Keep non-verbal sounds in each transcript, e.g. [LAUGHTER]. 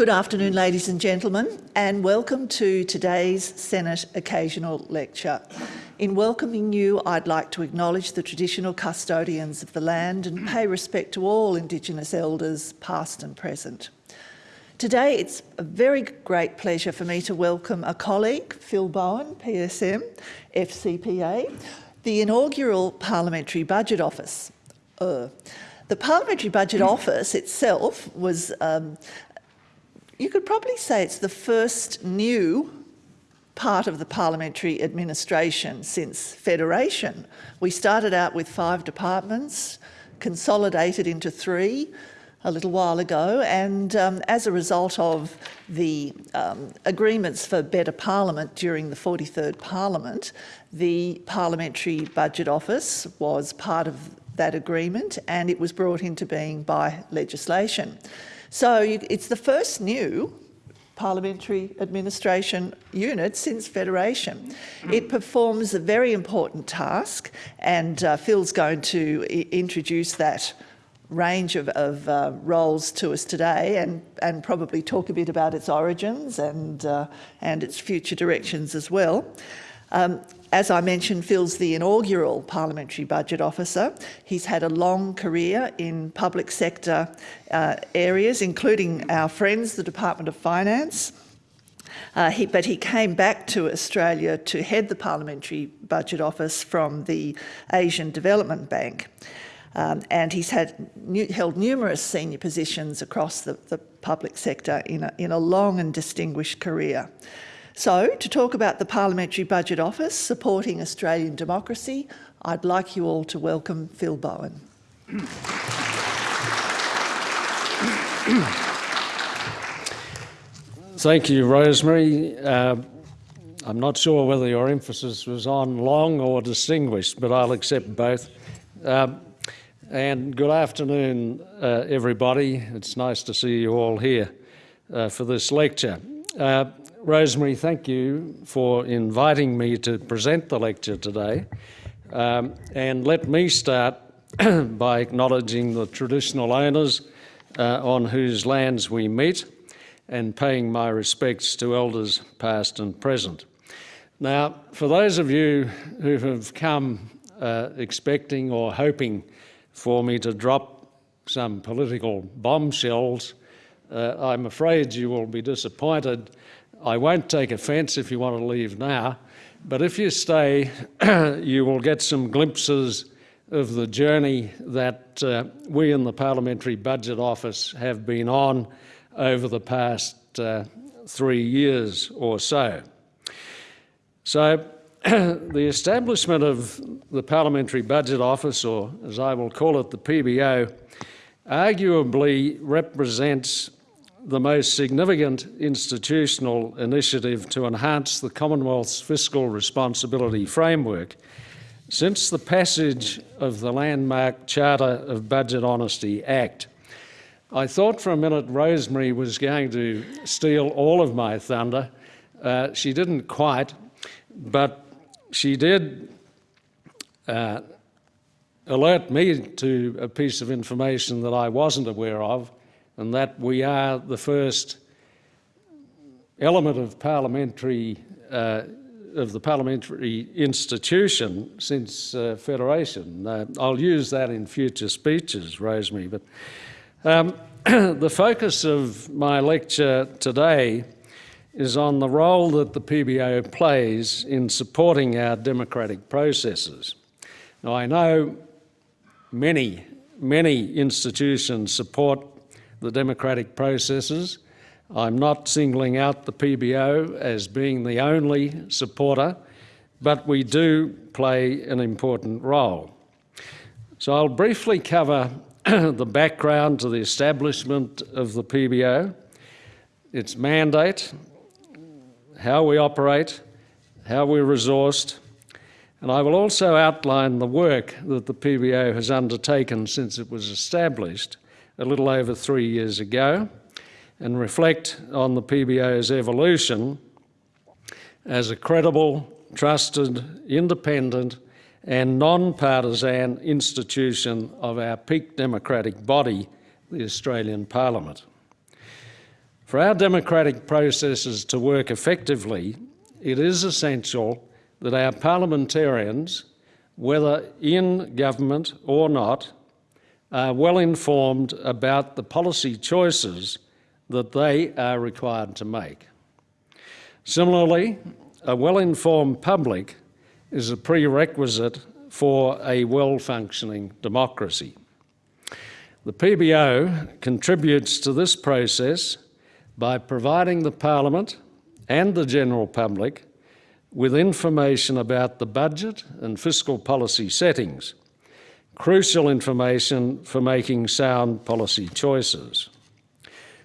Good afternoon, ladies and gentlemen, and welcome to today's Senate Occasional Lecture. In welcoming you, I'd like to acknowledge the traditional custodians of the land and pay respect to all Indigenous elders, past and present. Today, it's a very great pleasure for me to welcome a colleague, Phil Bowen, PSM, FCPA, the inaugural Parliamentary Budget Office. Uh, the Parliamentary Budget [CLEARS THROAT] Office itself was um, you could probably say it's the first new part of the parliamentary administration since federation. We started out with five departments, consolidated into three a little while ago, and um, as a result of the um, agreements for better parliament during the 43rd parliament, the Parliamentary Budget Office was part of that agreement and it was brought into being by legislation. So you, it's the first new parliamentary administration unit since Federation. It performs a very important task and uh, Phil's going to introduce that range of, of uh, roles to us today and, and probably talk a bit about its origins and, uh, and its future directions as well. Um, as I mentioned, Phil's the inaugural Parliamentary Budget Officer. He's had a long career in public sector uh, areas, including our friends, the Department of Finance. Uh, he, but he came back to Australia to head the Parliamentary Budget Office from the Asian Development Bank. Um, and he's had held numerous senior positions across the, the public sector in a, in a long and distinguished career. So, to talk about the Parliamentary Budget Office supporting Australian democracy, I'd like you all to welcome Phil Bowen. Thank you, Rosemary. Uh, I'm not sure whether your emphasis was on long or distinguished, but I'll accept both. Uh, and good afternoon, uh, everybody. It's nice to see you all here uh, for this lecture. Uh, Rosemary, thank you for inviting me to present the lecture today. Um, and let me start [CLEARS THROAT] by acknowledging the traditional owners uh, on whose lands we meet and paying my respects to elders past and present. Now, for those of you who have come uh, expecting or hoping for me to drop some political bombshells, uh, I'm afraid you will be disappointed I won't take offence if you want to leave now, but if you stay, [CLEARS THROAT] you will get some glimpses of the journey that uh, we in the Parliamentary Budget Office have been on over the past uh, three years or so. So [CLEARS THROAT] the establishment of the Parliamentary Budget Office, or as I will call it, the PBO, arguably represents the most significant institutional initiative to enhance the Commonwealth's fiscal responsibility framework since the passage of the landmark Charter of Budget Honesty Act. I thought for a minute Rosemary was going to steal all of my thunder. Uh, she didn't quite, but she did uh, alert me to a piece of information that I wasn't aware of, and that we are the first element of parliamentary uh, of the parliamentary institution since uh, federation. Uh, I'll use that in future speeches, Rosemary. But um, [CLEARS THROAT] the focus of my lecture today is on the role that the PBO plays in supporting our democratic processes. Now, I know many, many institutions support the democratic processes. I'm not singling out the PBO as being the only supporter, but we do play an important role. So I'll briefly cover [CLEARS THROAT] the background to the establishment of the PBO, its mandate, how we operate, how we're resourced, and I will also outline the work that the PBO has undertaken since it was established a little over three years ago and reflect on the PBO's evolution as a credible, trusted, independent and non-partisan institution of our peak democratic body, the Australian Parliament. For our democratic processes to work effectively, it is essential that our parliamentarians, whether in government or not, are well informed about the policy choices that they are required to make. Similarly, a well-informed public is a prerequisite for a well-functioning democracy. The PBO contributes to this process by providing the Parliament and the general public with information about the budget and fiscal policy settings, crucial information for making sound policy choices.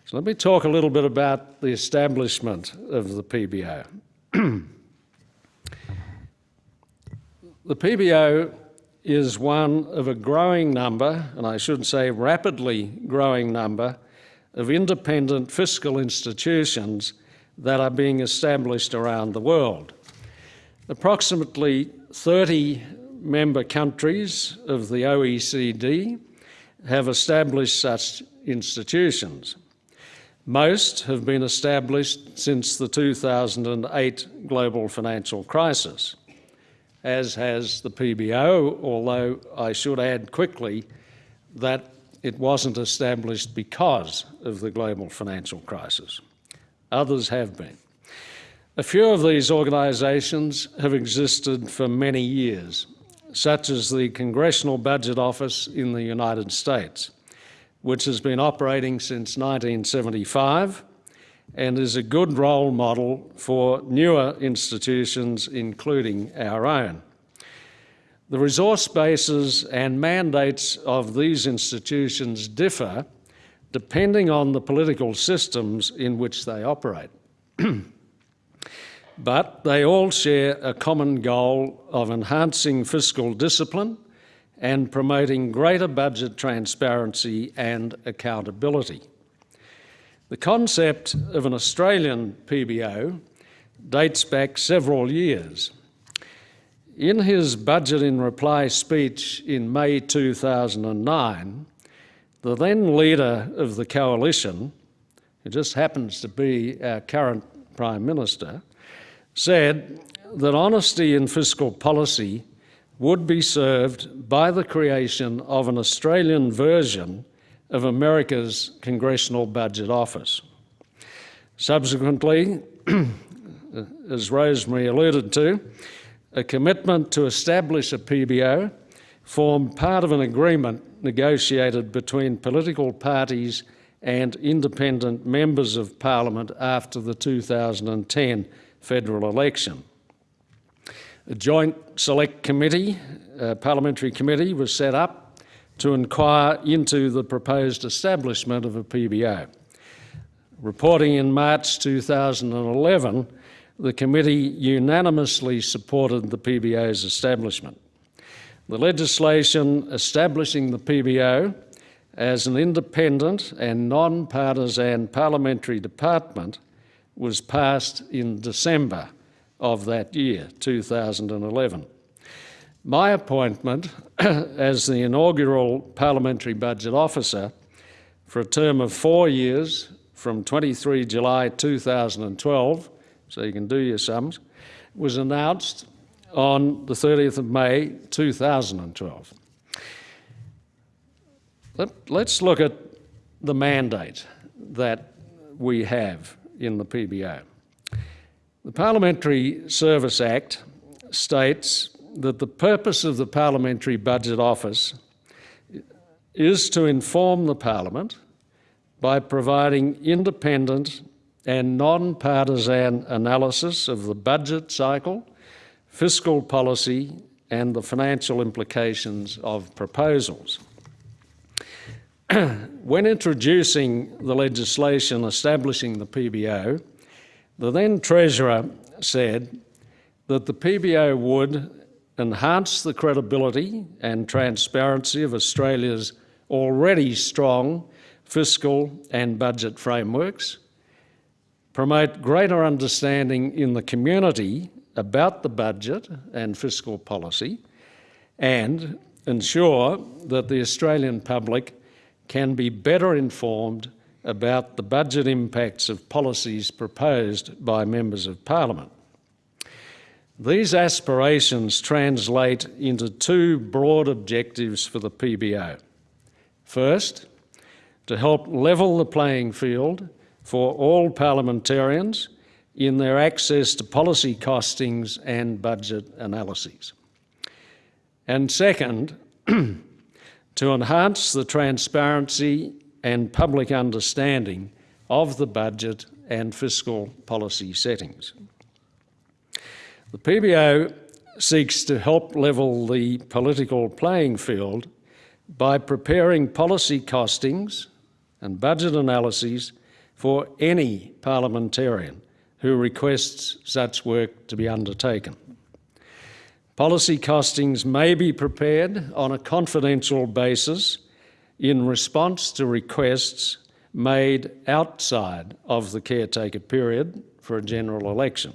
So let me talk a little bit about the establishment of the PBO. [CLEARS THROAT] the PBO is one of a growing number, and I should say rapidly growing number, of independent fiscal institutions that are being established around the world. Approximately 30 member countries of the OECD have established such institutions. Most have been established since the 2008 global financial crisis, as has the PBO, although I should add quickly that it wasn't established because of the global financial crisis. Others have been. A few of these organisations have existed for many years, such as the Congressional Budget Office in the United States, which has been operating since 1975 and is a good role model for newer institutions, including our own. The resource bases and mandates of these institutions differ depending on the political systems in which they operate. [CLEARS THROAT] but they all share a common goal of enhancing fiscal discipline and promoting greater budget transparency and accountability. The concept of an Australian PBO dates back several years. In his Budget in Reply speech in May 2009, the then leader of the coalition, who just happens to be our current Prime Minister, said that honesty in fiscal policy would be served by the creation of an Australian version of America's Congressional Budget Office. Subsequently, [CLEARS THROAT] as Rosemary alluded to, a commitment to establish a PBO formed part of an agreement negotiated between political parties and independent members of Parliament after the 2010 federal election. A joint select committee, parliamentary committee, was set up to inquire into the proposed establishment of a PBO. Reporting in March 2011, the committee unanimously supported the PBO's establishment. The legislation establishing the PBO as an independent and non-partisan parliamentary department was passed in December of that year, 2011. My appointment [CLEARS THROAT] as the inaugural Parliamentary Budget Officer for a term of four years from 23 July 2012, so you can do your sums, was announced on the 30th of May 2012. Let, us look at the mandate that we have in the PBO. The Parliamentary Service Act states that the purpose of the Parliamentary Budget Office is to inform the Parliament by providing independent and non-partisan analysis of the budget cycle, fiscal policy and the financial implications of proposals. [CLEARS THROAT] when introducing the legislation establishing the PBO, the then Treasurer said that the PBO would enhance the credibility and transparency of Australia's already strong fiscal and budget frameworks, promote greater understanding in the community about the budget and fiscal policy, and ensure that the Australian public can be better informed about the budget impacts of policies proposed by members of parliament. These aspirations translate into two broad objectives for the PBO. First, to help level the playing field for all parliamentarians in their access to policy costings and budget analyses. And second, [CLEARS THROAT] to enhance the transparency and public understanding of the budget and fiscal policy settings. The PBO seeks to help level the political playing field by preparing policy costings and budget analyses for any parliamentarian who requests such work to be undertaken. Policy costings may be prepared on a confidential basis in response to requests made outside of the caretaker period for a general election.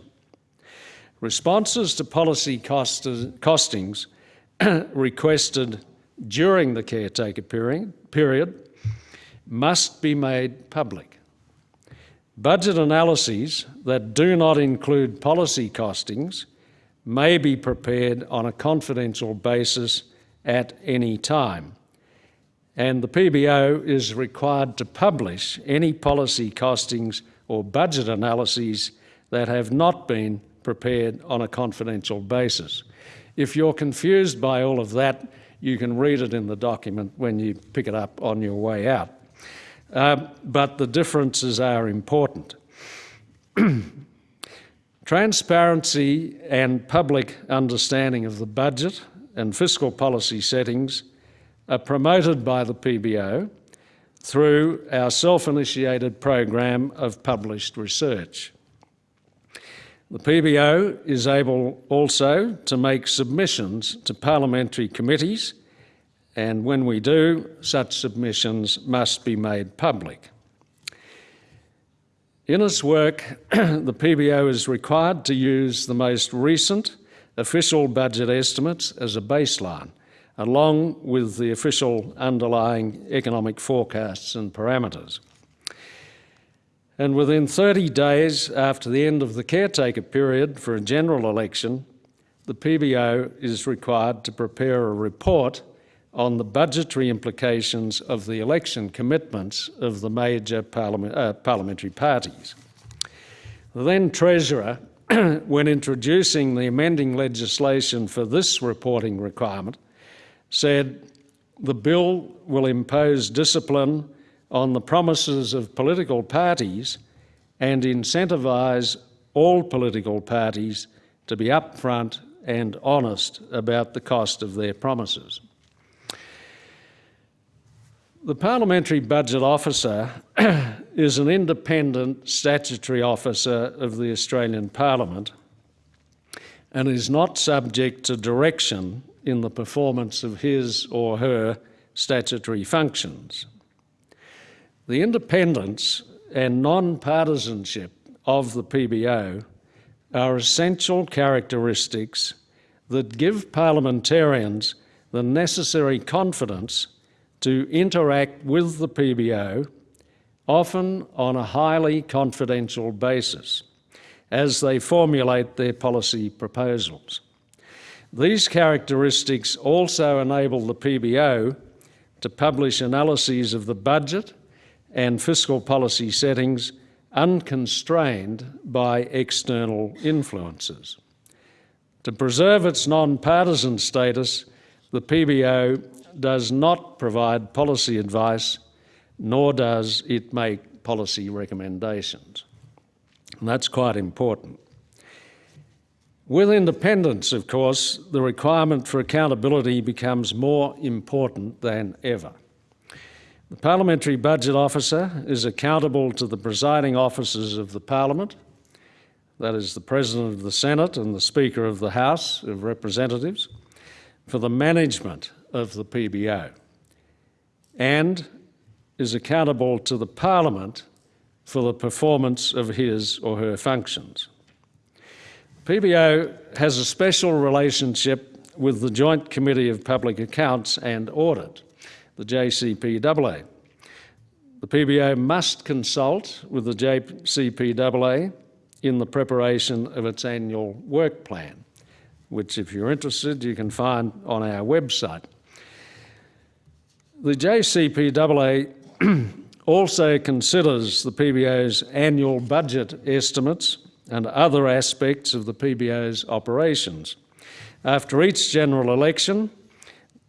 Responses to policy cost costings [CLEARS THROAT] requested during the caretaker period, period must be made public. Budget analyses that do not include policy costings may be prepared on a confidential basis at any time. And the PBO is required to publish any policy costings or budget analyses that have not been prepared on a confidential basis. If you're confused by all of that, you can read it in the document when you pick it up on your way out. Uh, but the differences are important. [CLEARS THROAT] Transparency and public understanding of the budget and fiscal policy settings are promoted by the PBO through our self-initiated program of published research. The PBO is able also to make submissions to parliamentary committees and when we do, such submissions must be made public. In its work, [CLEARS THROAT] the PBO is required to use the most recent official budget estimates as a baseline, along with the official underlying economic forecasts and parameters. And within 30 days after the end of the caretaker period for a general election, the PBO is required to prepare a report on the budgetary implications of the election commitments of the major parliament, uh, parliamentary parties. The then Treasurer, [CLEARS THROAT] when introducing the amending legislation for this reporting requirement, said the bill will impose discipline on the promises of political parties and incentivise all political parties to be upfront and honest about the cost of their promises. The Parliamentary Budget Officer [COUGHS] is an independent statutory officer of the Australian Parliament and is not subject to direction in the performance of his or her statutory functions. The independence and non-partisanship of the PBO are essential characteristics that give parliamentarians the necessary confidence to interact with the PBO, often on a highly confidential basis, as they formulate their policy proposals. These characteristics also enable the PBO to publish analyses of the budget and fiscal policy settings unconstrained by external influences. To preserve its non-partisan status, the PBO does not provide policy advice, nor does it make policy recommendations. And that's quite important. With independence, of course, the requirement for accountability becomes more important than ever. The Parliamentary Budget Officer is accountable to the presiding officers of the Parliament, that is the President of the Senate and the Speaker of the House of Representatives, for the management of the PBO, and is accountable to the Parliament for the performance of his or her functions. PBO has a special relationship with the Joint Committee of Public Accounts and Audit, the JCPAA. the PBO must consult with the JCPAA in the preparation of its annual work plan, which, if you're interested, you can find on our website. The JCPAA [CLEARS THROAT] also considers the PBO's annual budget estimates and other aspects of the PBO's operations. After each general election,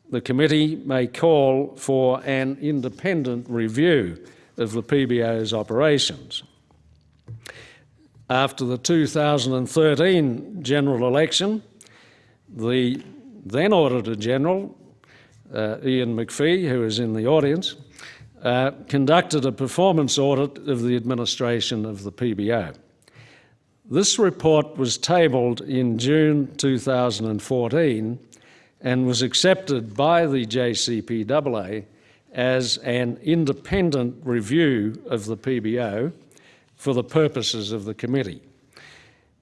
the committee may call for an independent review of the PBO's operations. After the 2013 general election, the then Auditor General, uh, Ian McPhee, who is in the audience, uh, conducted a performance audit of the administration of the PBO. This report was tabled in June 2014 and was accepted by the JCPAA as an independent review of the PBO for the purposes of the committee.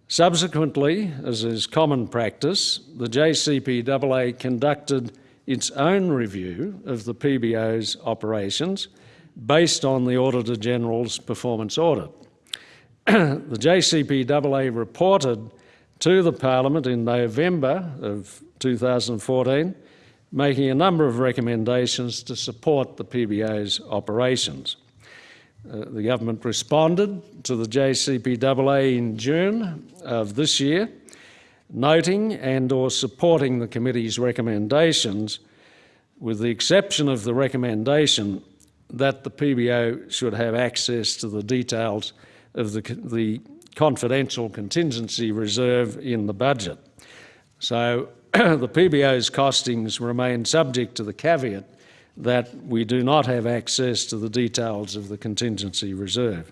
Subsequently, as is common practice, the JCPAA conducted its own review of the PBO's operations based on the Auditor General's performance audit. [CLEARS THROAT] the JCPAA reported to the Parliament in November of 2014, making a number of recommendations to support the PBO's operations. Uh, the government responded to the JCPAA in June of this year, noting and or supporting the committee's recommendations with the exception of the recommendation that the PBO should have access to the details of the, the confidential contingency reserve in the budget. So [CLEARS THROAT] the PBO's costings remain subject to the caveat that we do not have access to the details of the contingency reserve.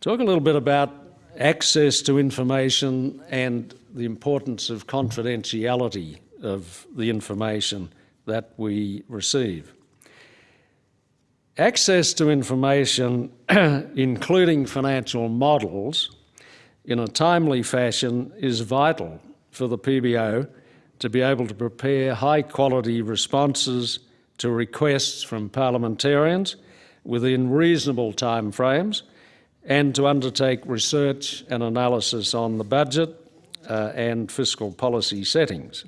Talk a little bit about access to information and the importance of confidentiality of the information that we receive. Access to information, [CLEARS THROAT] including financial models, in a timely fashion is vital for the PBO to be able to prepare high quality responses to requests from parliamentarians within reasonable timeframes and to undertake research and analysis on the budget uh, and fiscal policy settings.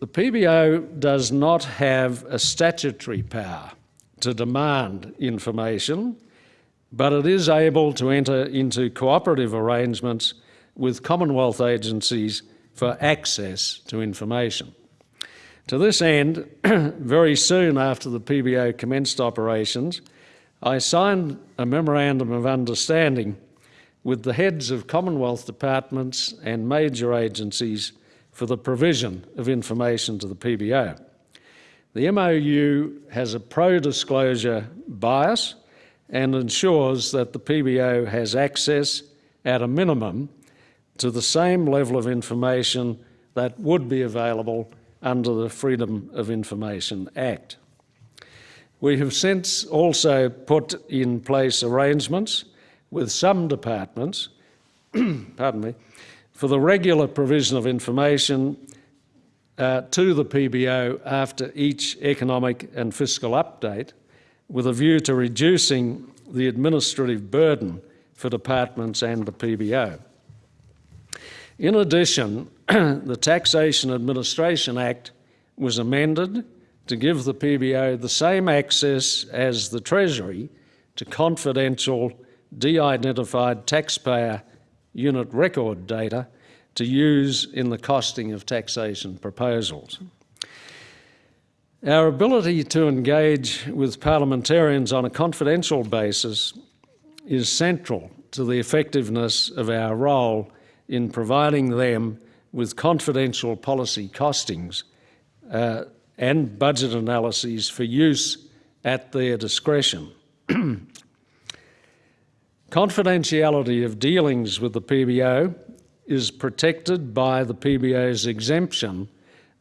The PBO does not have a statutory power to demand information, but it is able to enter into cooperative arrangements with Commonwealth agencies for access to information. To this end, [CLEARS THROAT] very soon after the PBO commenced operations, I signed a Memorandum of Understanding with the heads of Commonwealth departments and major agencies for the provision of information to the PBO. The MOU has a pro-disclosure bias and ensures that the PBO has access at a minimum to the same level of information that would be available under the Freedom of Information Act. We have since also put in place arrangements with some departments, [CLEARS THROAT] pardon me, for the regular provision of information uh, to the PBO after each economic and fiscal update with a view to reducing the administrative burden for departments and the PBO. In addition, [CLEARS THROAT] the Taxation Administration Act was amended to give the PBO the same access as the Treasury to confidential, de-identified taxpayer unit record data to use in the costing of taxation proposals. Our ability to engage with parliamentarians on a confidential basis is central to the effectiveness of our role in providing them with confidential policy costings uh, and budget analyses for use at their discretion. [CLEARS THROAT] Confidentiality of dealings with the PBO is protected by the PBO's exemption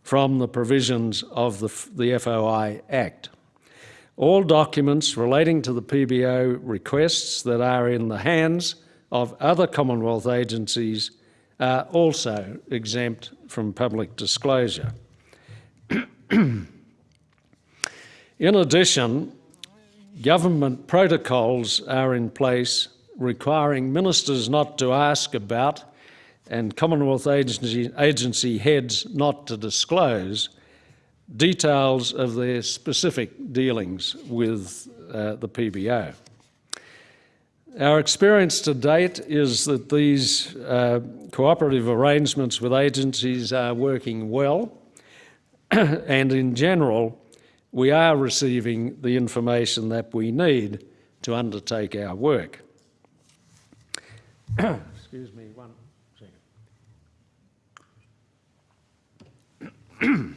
from the provisions of the, the FOI Act. All documents relating to the PBO requests that are in the hands of other Commonwealth agencies are also exempt from public disclosure. [CLEARS THROAT] In addition, government protocols are in place requiring ministers not to ask about and Commonwealth agency, agency heads not to disclose details of their specific dealings with uh, the PBO. Our experience to date is that these uh, cooperative arrangements with agencies are working well, [CLEARS THROAT] and in general, we are receiving the information that we need to undertake our work. [CLEARS THROAT] Excuse me one second.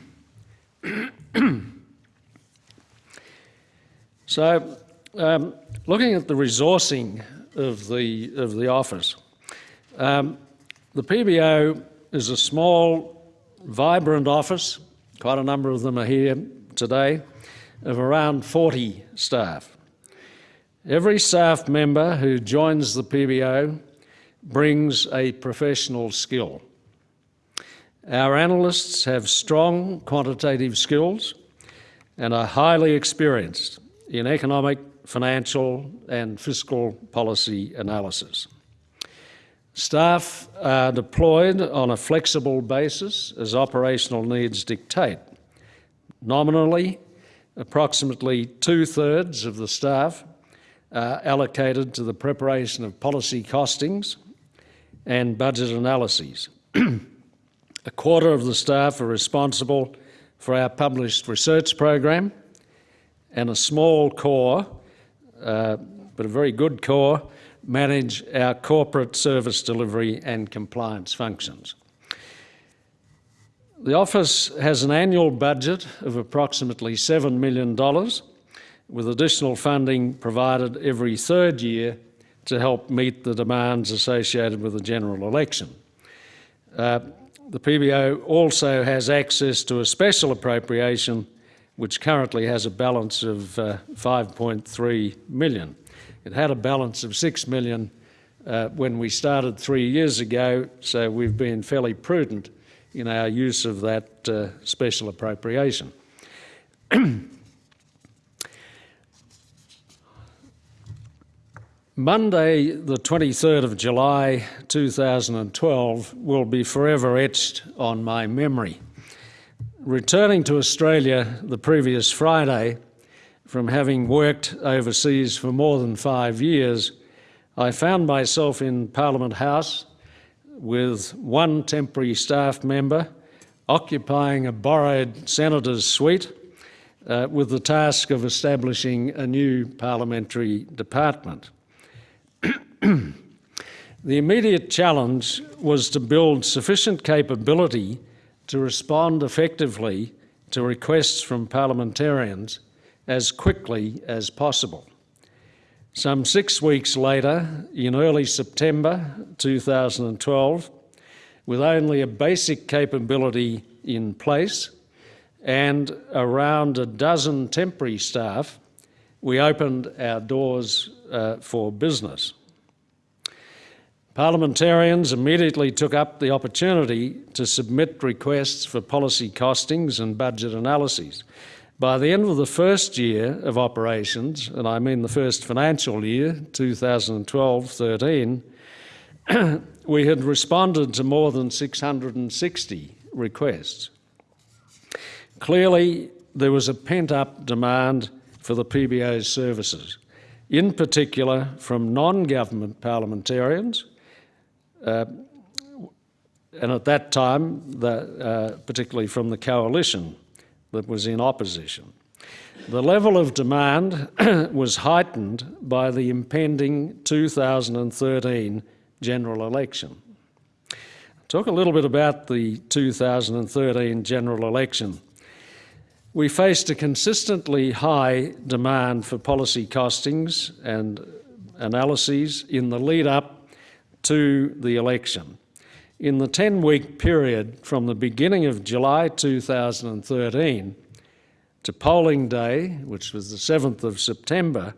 [CLEARS THROAT] so, um, looking at the resourcing of the, of the office, um, the PBO is a small, vibrant office, quite a number of them are here today, of around 40 staff. Every staff member who joins the PBO brings a professional skill. Our analysts have strong quantitative skills and are highly experienced in economic, financial and fiscal policy analysis. Staff are deployed on a flexible basis as operational needs dictate. Nominally, approximately two-thirds of the staff are allocated to the preparation of policy costings and budget analyses. [CLEARS THROAT] a quarter of the staff are responsible for our published research program and a small core, uh, but a very good core, manage our corporate service delivery and compliance functions. The office has an annual budget of approximately $7 million, with additional funding provided every third year to help meet the demands associated with the general election. Uh, the PBO also has access to a special appropriation which currently has a balance of uh, 5.3 million. It had a balance of 6 million uh, when we started three years ago, so we've been fairly prudent in our use of that uh, special appropriation. [CLEARS THROAT] Monday, the 23rd of July 2012, will be forever etched on my memory. Returning to Australia the previous Friday, from having worked overseas for more than five years, I found myself in Parliament House with one temporary staff member occupying a borrowed senator's suite uh, with the task of establishing a new parliamentary department. [CLEARS THROAT] the immediate challenge was to build sufficient capability to respond effectively to requests from parliamentarians as quickly as possible. Some six weeks later, in early September 2012, with only a basic capability in place and around a dozen temporary staff, we opened our doors uh, for business. Parliamentarians immediately took up the opportunity to submit requests for policy costings and budget analyses. By the end of the first year of operations, and I mean the first financial year, 2012-13, [CLEARS THROAT] we had responded to more than 660 requests. Clearly, there was a pent-up demand for the PBO's services, in particular from non-government parliamentarians, uh, and at that time, the, uh, particularly from the coalition that was in opposition. The level of demand [CLEARS THROAT] was heightened by the impending 2013 general election. Talk a little bit about the 2013 general election. We faced a consistently high demand for policy costings and analyses in the lead up to the election. In the 10-week period from the beginning of July 2013 to polling day, which was the 7th of September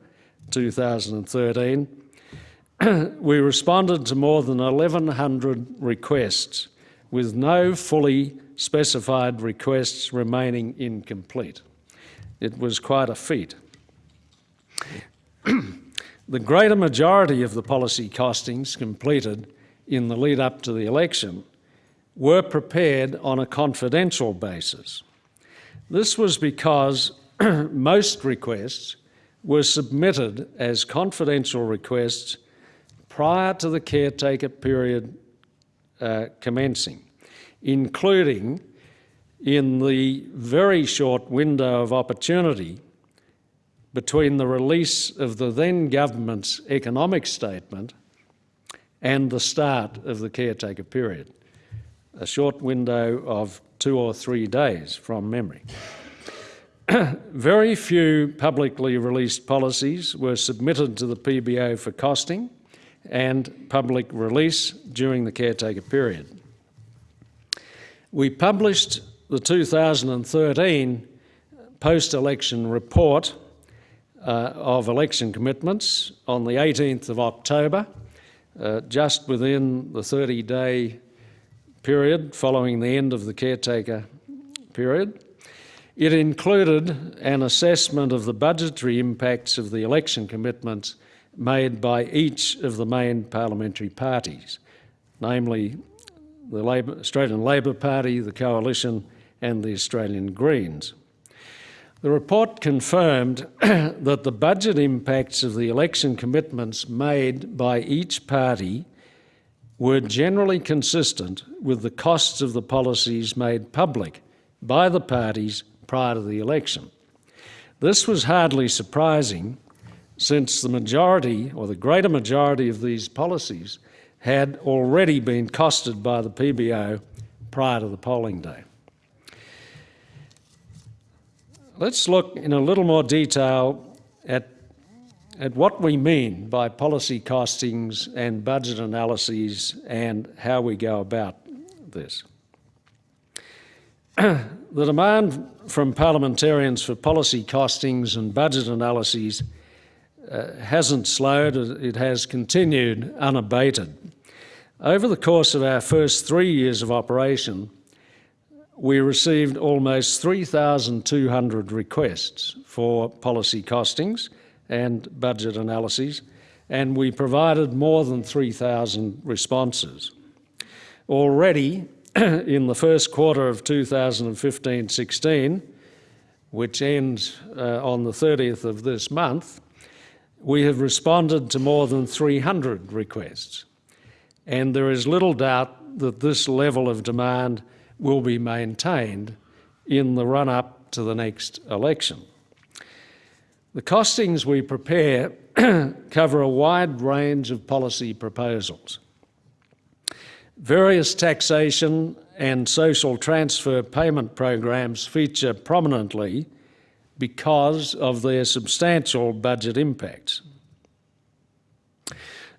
2013, [CLEARS THROAT] we responded to more than 1,100 requests, with no fully specified requests remaining incomplete. It was quite a feat. [CLEARS THROAT] the greater majority of the policy costings completed in the lead up to the election were prepared on a confidential basis. This was because [CLEARS THROAT] most requests were submitted as confidential requests prior to the caretaker period uh, commencing, including in the very short window of opportunity between the release of the then government's economic statement and the start of the caretaker period, a short window of two or three days from memory. [CLEARS THROAT] Very few publicly released policies were submitted to the PBO for costing and public release during the caretaker period. We published the 2013 post-election report uh, of election commitments on the 18th of October, uh, just within the 30-day period following the end of the caretaker period. It included an assessment of the budgetary impacts of the election commitments made by each of the main parliamentary parties, namely the Labor, Australian Labor Party, the Coalition and the Australian Greens. The report confirmed [CLEARS THROAT] that the budget impacts of the election commitments made by each party were generally consistent with the costs of the policies made public by the parties prior to the election. This was hardly surprising since the majority or the greater majority of these policies had already been costed by the PBO prior to the polling day. Let's look in a little more detail at, at what we mean by policy costings and budget analyses and how we go about this. [CLEARS THROAT] the demand from parliamentarians for policy costings and budget analyses uh, hasn't slowed, it has continued unabated. Over the course of our first three years of operation, we received almost 3,200 requests for policy costings and budget analyses, and we provided more than 3,000 responses. Already, [CLEARS THROAT] in the first quarter of 2015-16, which ends uh, on the 30th of this month, we have responded to more than 300 requests. And there is little doubt that this level of demand will be maintained in the run-up to the next election. The costings we prepare [CLEARS THROAT] cover a wide range of policy proposals. Various taxation and social transfer payment programs feature prominently because of their substantial budget impacts.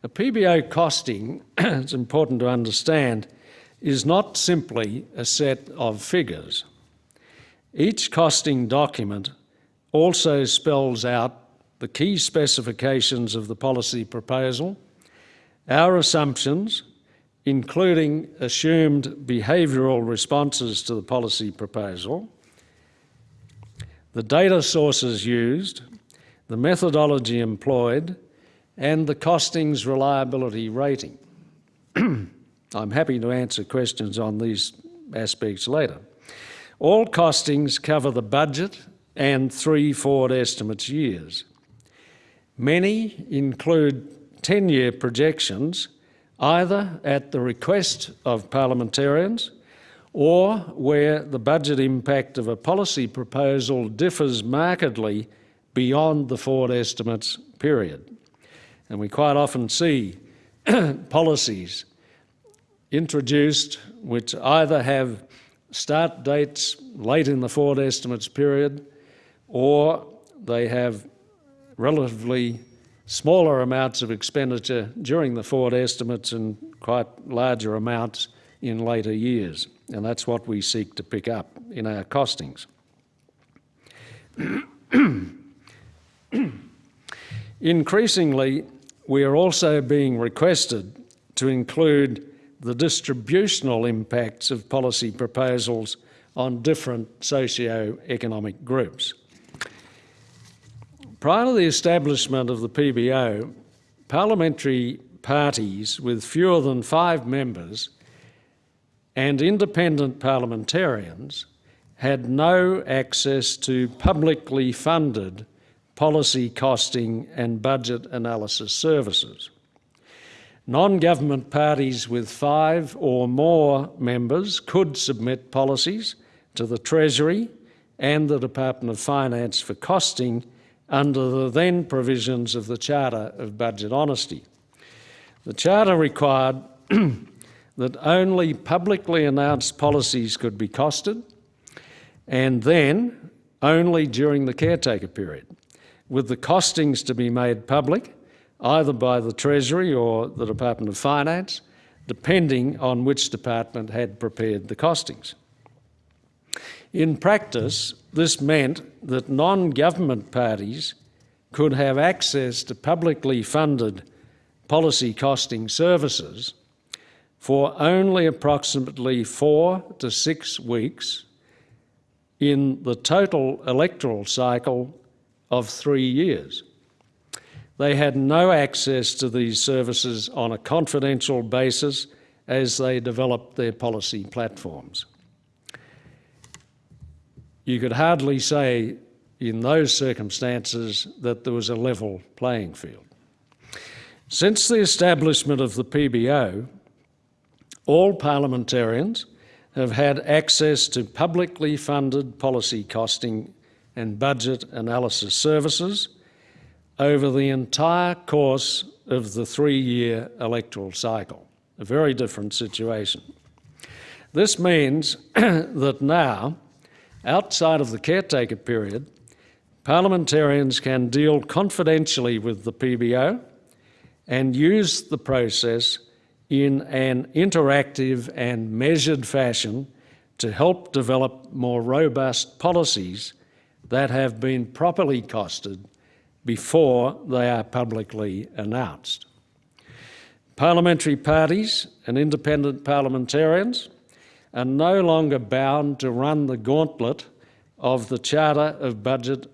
A PBO costing, [CLEARS THROAT] it's important to understand, is not simply a set of figures. Each costing document also spells out the key specifications of the policy proposal, our assumptions, including assumed behavioural responses to the policy proposal, the data sources used, the methodology employed, and the costings reliability rating. [CLEARS THROAT] I'm happy to answer questions on these aspects later. All costings cover the budget and three forward estimates years. Many include 10-year projections either at the request of parliamentarians or where the budget impact of a policy proposal differs markedly beyond the forward estimates period. And we quite often see [CLEARS THROAT] policies introduced which either have start dates late in the forward estimates period or they have relatively smaller amounts of expenditure during the forward estimates and quite larger amounts in later years and that's what we seek to pick up in our costings. [CLEARS THROAT] Increasingly, we are also being requested to include the distributional impacts of policy proposals on different socio-economic groups. Prior to the establishment of the PBO, parliamentary parties with fewer than five members and independent parliamentarians had no access to publicly funded policy costing and budget analysis services. Non-government parties with five or more members could submit policies to the Treasury and the Department of Finance for costing under the then provisions of the Charter of Budget Honesty. The Charter required [CLEARS THROAT] that only publicly announced policies could be costed and then only during the caretaker period, with the costings to be made public either by the Treasury or the Department of Finance, depending on which department had prepared the costings. In practice, this meant that non-government parties could have access to publicly funded policy costing services for only approximately four to six weeks in the total electoral cycle of three years. They had no access to these services on a confidential basis as they developed their policy platforms. You could hardly say in those circumstances that there was a level playing field. Since the establishment of the PBO, all parliamentarians have had access to publicly funded policy costing and budget analysis services over the entire course of the three-year electoral cycle. A very different situation. This means [CLEARS THROAT] that now, outside of the caretaker period, parliamentarians can deal confidentially with the PBO and use the process in an interactive and measured fashion to help develop more robust policies that have been properly costed before they are publicly announced. Parliamentary parties and independent parliamentarians are no longer bound to run the gauntlet of the Charter of Budget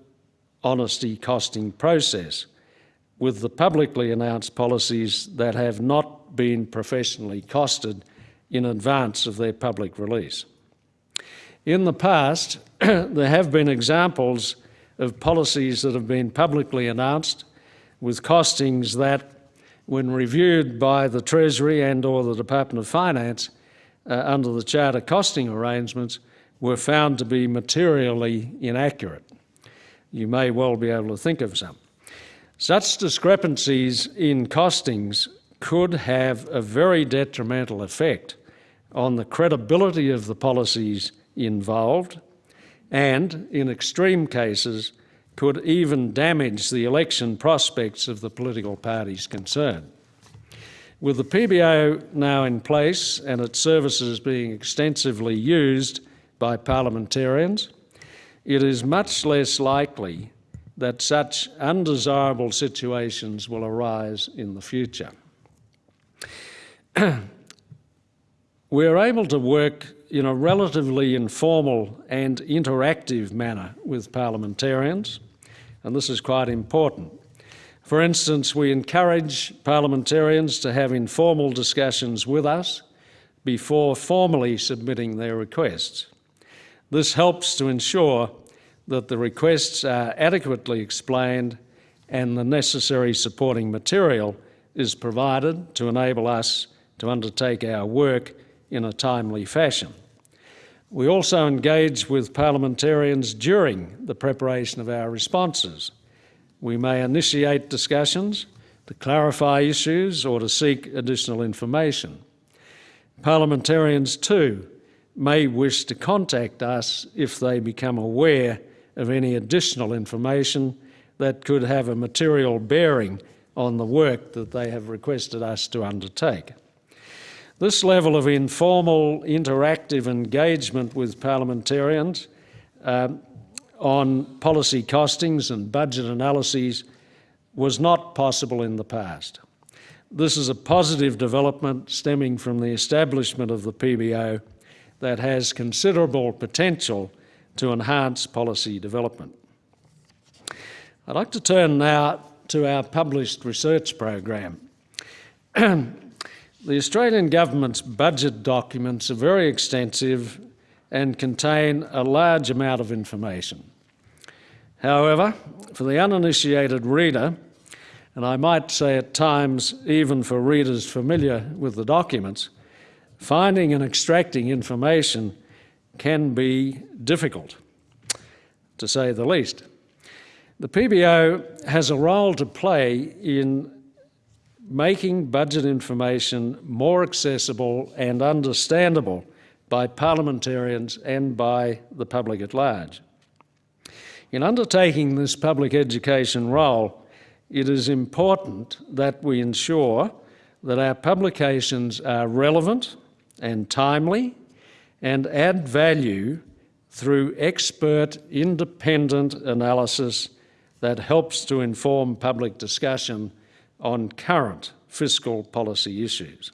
Honesty costing process with the publicly announced policies that have not been professionally costed in advance of their public release. In the past, [CLEARS THROAT] there have been examples of policies that have been publicly announced with costings that, when reviewed by the Treasury and or the Department of Finance uh, under the Charter costing arrangements, were found to be materially inaccurate. You may well be able to think of some. Such discrepancies in costings could have a very detrimental effect on the credibility of the policies involved and, in extreme cases, could even damage the election prospects of the political parties concerned. With the PBO now in place and its services being extensively used by parliamentarians, it is much less likely that such undesirable situations will arise in the future. [CLEARS THROAT] We're able to work in a relatively informal and interactive manner with parliamentarians, and this is quite important. For instance, we encourage parliamentarians to have informal discussions with us before formally submitting their requests. This helps to ensure that the requests are adequately explained and the necessary supporting material is provided to enable us to undertake our work in a timely fashion. We also engage with parliamentarians during the preparation of our responses. We may initiate discussions to clarify issues or to seek additional information. Parliamentarians too may wish to contact us if they become aware of any additional information that could have a material bearing on the work that they have requested us to undertake. This level of informal, interactive engagement with parliamentarians um, on policy costings and budget analyses was not possible in the past. This is a positive development stemming from the establishment of the PBO that has considerable potential to enhance policy development. I'd like to turn now to our published research program. [CLEARS THROAT] the Australian Government's budget documents are very extensive and contain a large amount of information. However, for the uninitiated reader, and I might say at times even for readers familiar with the documents, finding and extracting information can be difficult, to say the least. The PBO has a role to play in making budget information more accessible and understandable by parliamentarians and by the public at large. In undertaking this public education role, it is important that we ensure that our publications are relevant and timely and add value through expert independent analysis that helps to inform public discussion on current fiscal policy issues.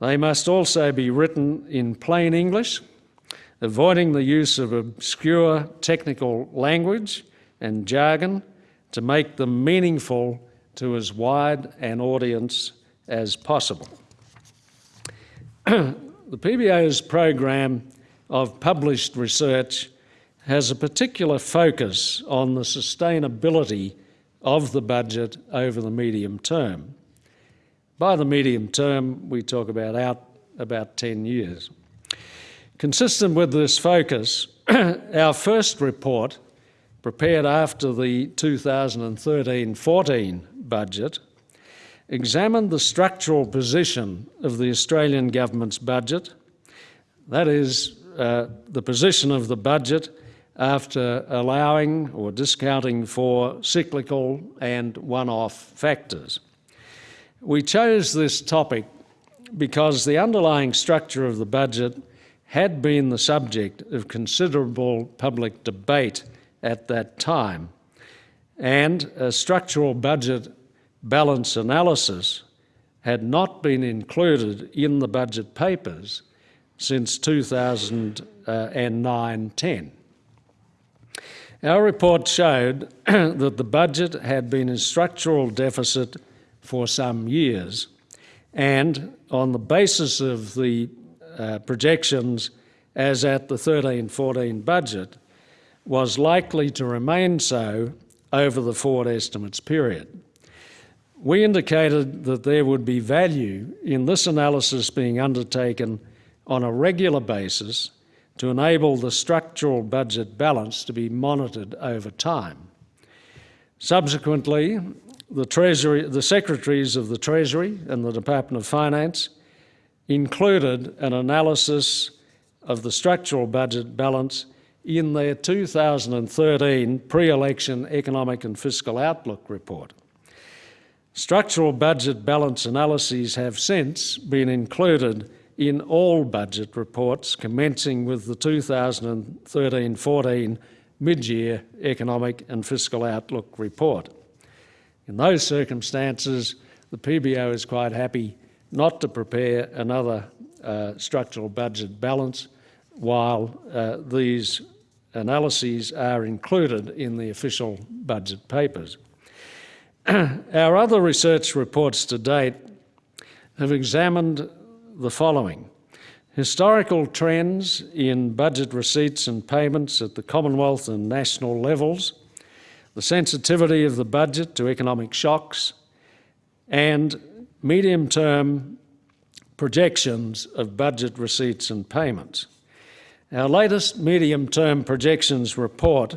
They must also be written in plain English, avoiding the use of obscure technical language and jargon to make them meaningful to as wide an audience as possible. [CLEARS THROAT] the PBO's program of published research has a particular focus on the sustainability of the budget over the medium term. By the medium term, we talk about out about 10 years. Consistent with this focus, [CLEARS THROAT] our first report, prepared after the 2013-14 budget, examined the structural position of the Australian government's budget, that is, uh, the position of the budget after allowing or discounting for cyclical and one-off factors. We chose this topic because the underlying structure of the budget had been the subject of considerable public debate at that time, and a structural budget balance analysis had not been included in the budget papers since 2009-10. Our report showed [CLEARS THROAT] that the budget had been in structural deficit for some years. And on the basis of the uh, projections as at the 13-14 budget, was likely to remain so over the forward estimates period. We indicated that there would be value in this analysis being undertaken on a regular basis to enable the structural budget balance to be monitored over time. Subsequently, the Treasury, the Secretaries of the Treasury and the Department of Finance included an analysis of the structural budget balance in their 2013 pre-election economic and fiscal outlook report. Structural budget balance analyses have since been included in all budget reports commencing with the 2013-14 mid-year economic and fiscal outlook report. In those circumstances, the PBO is quite happy not to prepare another uh, structural budget balance while uh, these analyses are included in the official budget papers. [CLEARS THROAT] Our other research reports to date have examined the following. Historical trends in budget receipts and payments at the Commonwealth and national levels, the sensitivity of the budget to economic shocks, and medium-term projections of budget receipts and payments. Our latest medium-term projections report,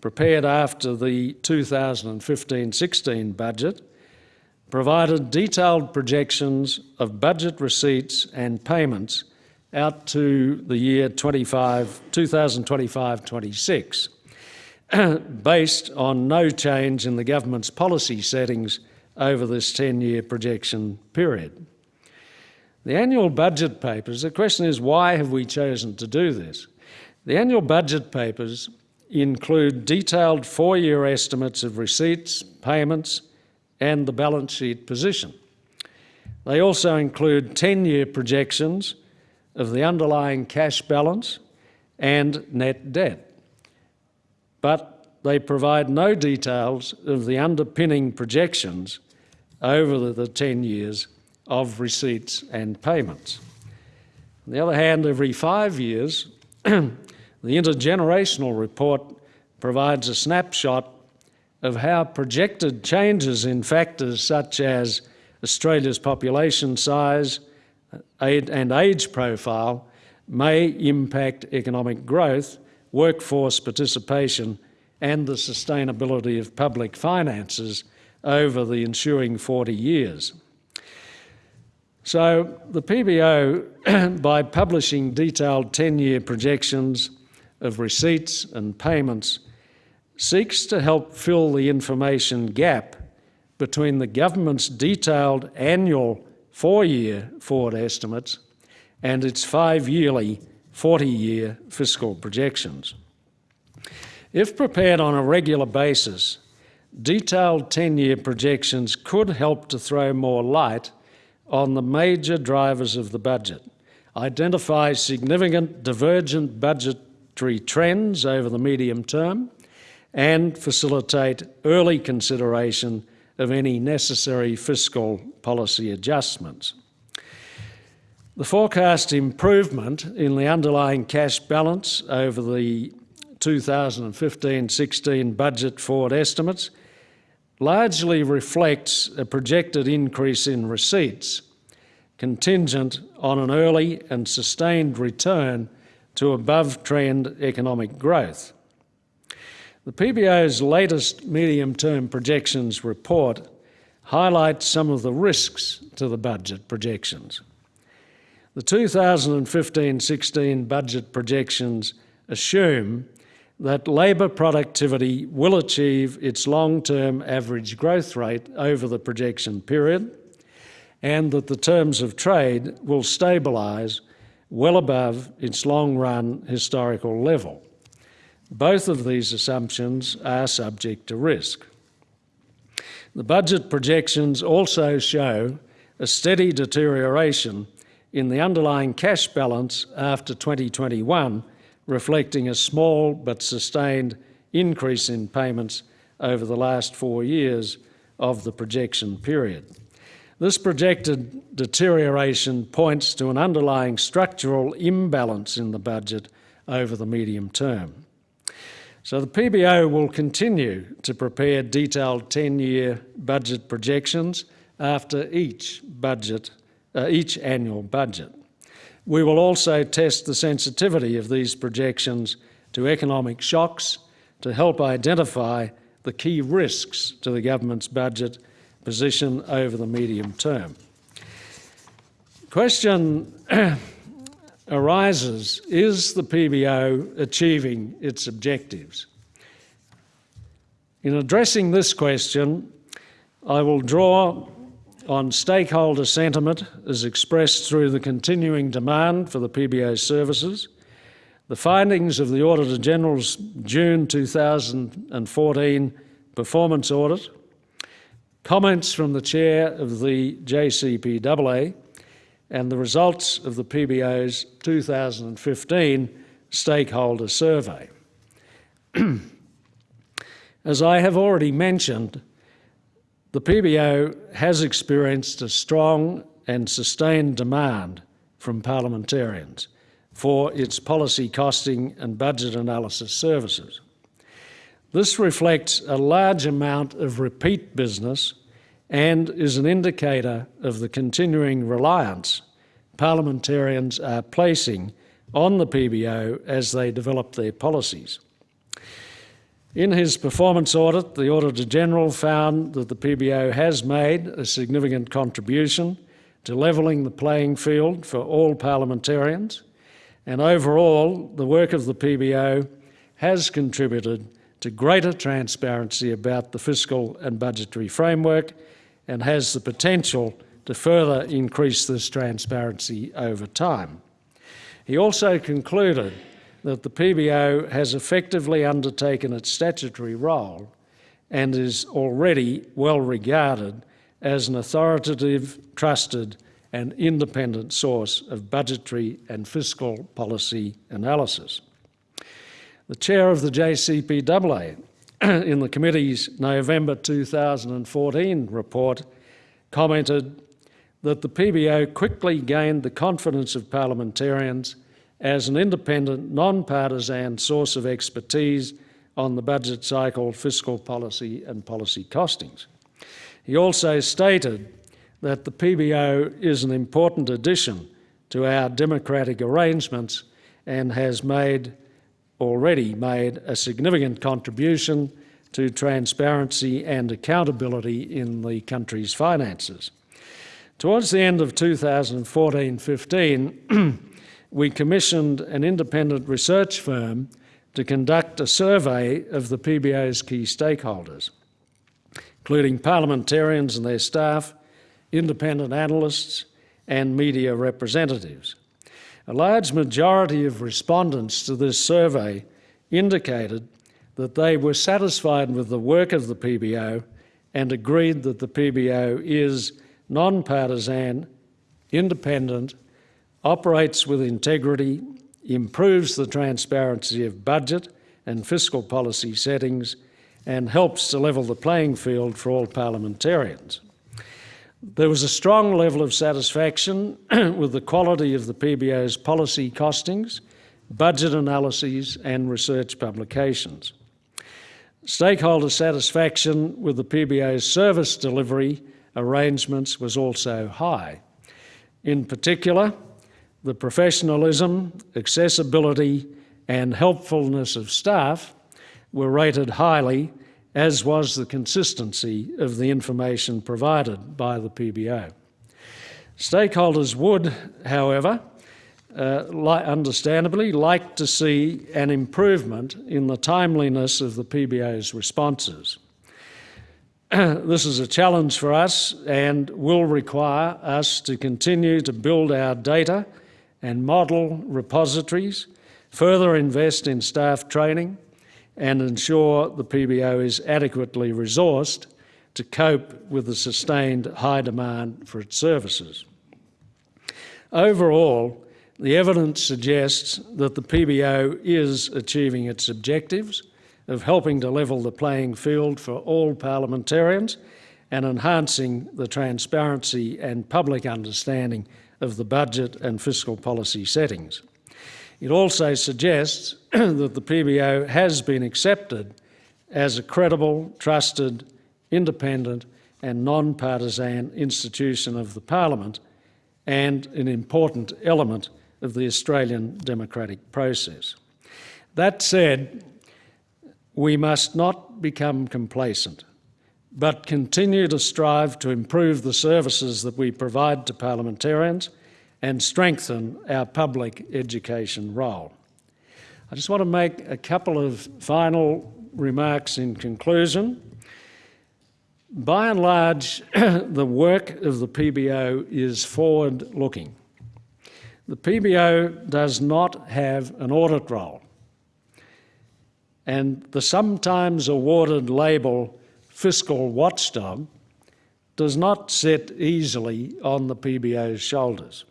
prepared after the 2015-16 budget, provided detailed projections of budget receipts and payments out to the year 2025-26, [CLEARS THROAT] based on no change in the government's policy settings over this 10-year projection period. The annual budget papers, the question is why have we chosen to do this? The annual budget papers include detailed four-year estimates of receipts, payments and the balance sheet position. They also include 10-year projections of the underlying cash balance and net debt. But they provide no details of the underpinning projections over the, the 10 years of receipts and payments. On the other hand, every five years, [CLEARS THROAT] the intergenerational report provides a snapshot of how projected changes in factors such as Australia's population size and age profile may impact economic growth, workforce participation, and the sustainability of public finances over the ensuing 40 years. So the PBO, [CLEARS THROAT] by publishing detailed 10-year projections of receipts and payments, seeks to help fill the information gap between the government's detailed annual four-year forward estimates and its five-yearly 40-year fiscal projections. If prepared on a regular basis, detailed 10-year projections could help to throw more light on the major drivers of the budget, identify significant divergent budgetary trends over the medium term, and facilitate early consideration of any necessary fiscal policy adjustments. The forecast improvement in the underlying cash balance over the 2015-16 budget forward estimates largely reflects a projected increase in receipts contingent on an early and sustained return to above-trend economic growth. The PBO's latest medium-term projections report highlights some of the risks to the budget projections. The 2015-16 budget projections assume that labour productivity will achieve its long-term average growth rate over the projection period and that the terms of trade will stabilise well above its long-run historical level. Both of these assumptions are subject to risk. The budget projections also show a steady deterioration in the underlying cash balance after 2021, reflecting a small but sustained increase in payments over the last four years of the projection period. This projected deterioration points to an underlying structural imbalance in the budget over the medium term. So the PBO will continue to prepare detailed 10-year budget projections after each budget, uh, each annual budget. We will also test the sensitivity of these projections to economic shocks to help identify the key risks to the government's budget position over the medium term. Question [CLEARS THROAT] arises, is the PBO achieving its objectives? In addressing this question, I will draw on stakeholder sentiment as expressed through the continuing demand for the PBO services, the findings of the Auditor General's June 2014 performance audit, comments from the chair of the JCPAA, and the results of the PBO's 2015 stakeholder survey. [CLEARS THROAT] As I have already mentioned, the PBO has experienced a strong and sustained demand from parliamentarians for its policy costing and budget analysis services. This reflects a large amount of repeat business and is an indicator of the continuing reliance parliamentarians are placing on the PBO as they develop their policies. In his performance audit, the Auditor General found that the PBO has made a significant contribution to levelling the playing field for all parliamentarians, and overall, the work of the PBO has contributed to greater transparency about the fiscal and budgetary framework and has the potential to further increase this transparency over time. He also concluded that the PBO has effectively undertaken its statutory role and is already well regarded as an authoritative, trusted and independent source of budgetary and fiscal policy analysis. The chair of the JCPAA [CLEARS THROAT] in the committee's November 2014 report, commented that the PBO quickly gained the confidence of parliamentarians as an independent, non-partisan source of expertise on the budget cycle, fiscal policy and policy costings. He also stated that the PBO is an important addition to our democratic arrangements and has made already made a significant contribution to transparency and accountability in the country's finances. Towards the end of 2014-15, [CLEARS THROAT] we commissioned an independent research firm to conduct a survey of the PBO's key stakeholders, including parliamentarians and their staff, independent analysts, and media representatives. A large majority of respondents to this survey indicated that they were satisfied with the work of the PBO and agreed that the PBO is non-partisan, independent, operates with integrity, improves the transparency of budget and fiscal policy settings, and helps to level the playing field for all parliamentarians. There was a strong level of satisfaction [CLEARS THROAT] with the quality of the PBO's policy costings, budget analyses and research publications. Stakeholder satisfaction with the PBO's service delivery arrangements was also high. In particular, the professionalism, accessibility and helpfulness of staff were rated highly, as was the consistency of the information provided by the PBO. Stakeholders would, however, uh, li understandably like to see an improvement in the timeliness of the PBO's responses. [CLEARS THROAT] this is a challenge for us and will require us to continue to build our data and model repositories, further invest in staff training, and ensure the PBO is adequately resourced to cope with the sustained high demand for its services. Overall, the evidence suggests that the PBO is achieving its objectives of helping to level the playing field for all parliamentarians and enhancing the transparency and public understanding of the budget and fiscal policy settings. It also suggests [CLEARS THROAT] that the PBO has been accepted as a credible, trusted, independent and non-partisan institution of the Parliament and an important element of the Australian democratic process. That said, we must not become complacent, but continue to strive to improve the services that we provide to parliamentarians and strengthen our public education role. I just want to make a couple of final remarks in conclusion. By and large, [CLEARS THROAT] the work of the PBO is forward-looking. The PBO does not have an audit role. And the sometimes awarded label fiscal watchdog does not sit easily on the PBO's shoulders.